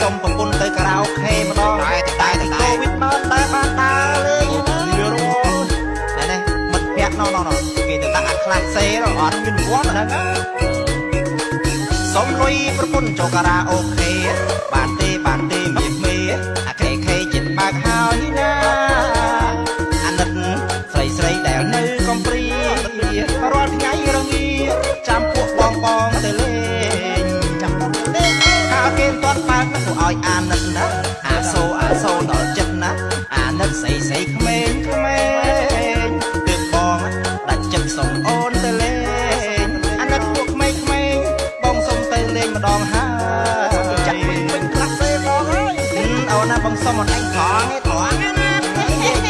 សុំប្រពន្ធទៅខារ៉ាអូខេម្ដងតែតែកូវីដមកតែបានដើរលេងយូរតែនេះមិត្តភក្តិណោណោគេទៅតាំងអាខ្លាចសេរអត់មានរង្វាន់ដល់ហ្នឹងសុំលុយប្រពន្ធចូលខារ៉ាអូខេបានទេបានទេមានមេអាខេខេចិត្តបើកហើយណាអាណិតស្រីស្រីដែលនៅកំព្រី សុំអត់អញត្រង់ទេត្រង់ណា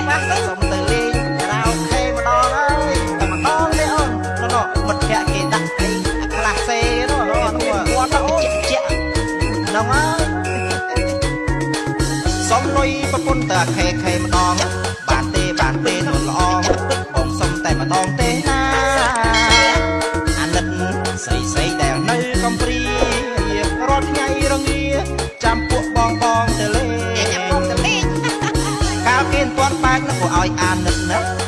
ខ្លះទៅសុំទៅលេងរ៉ាអូខេម្ដងហើយតែម្ដងទេអូននោះមិត្តភក្តិគេដាក់អីខ្លះសេនោះនោះគាត់អូនជាក់ហ្នឹងហើយសុំលុយប្រពន្ធតើខេខេម្ដងបានទេបានទេនោះល្អបងសុំតែម្ដង លគេមិនទាន់បើកនោះក៏ឲ្យអាណិតណាអា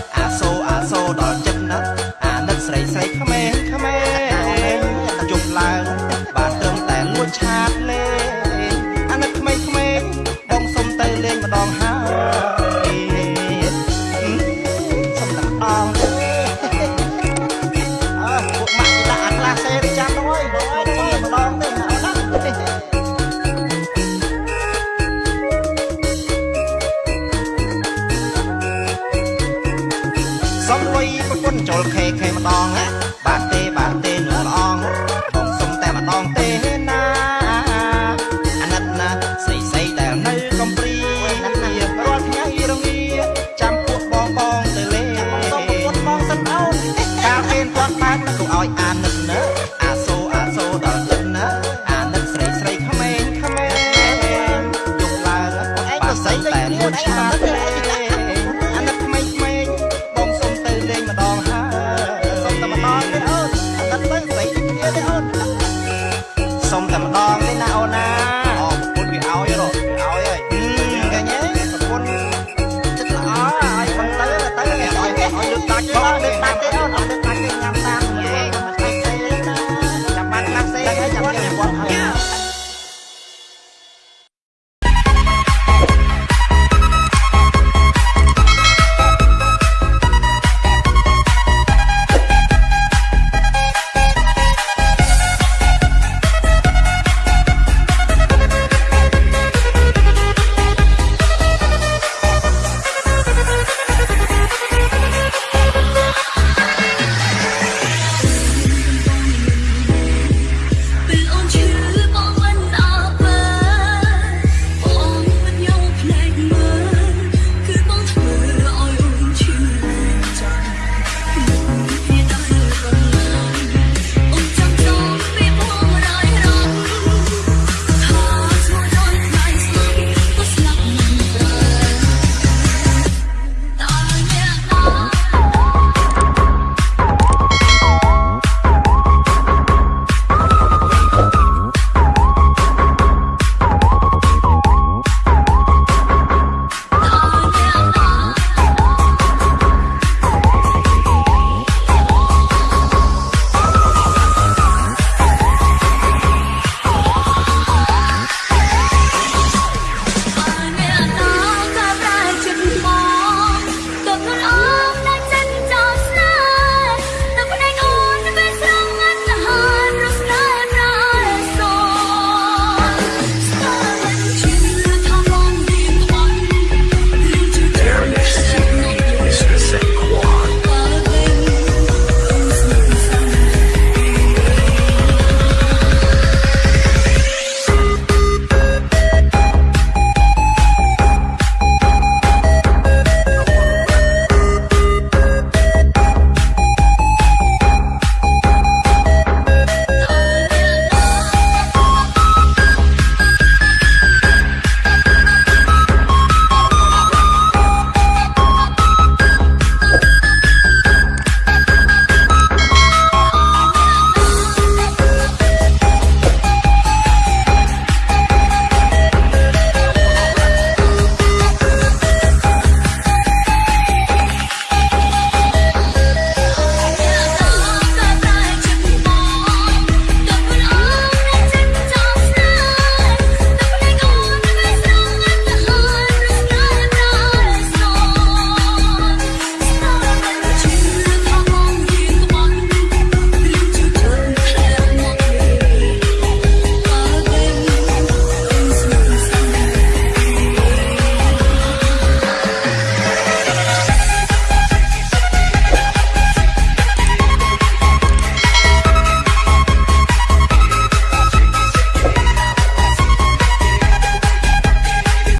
សុំលុយប្រពន្ធចូលខេខេម្ដងណា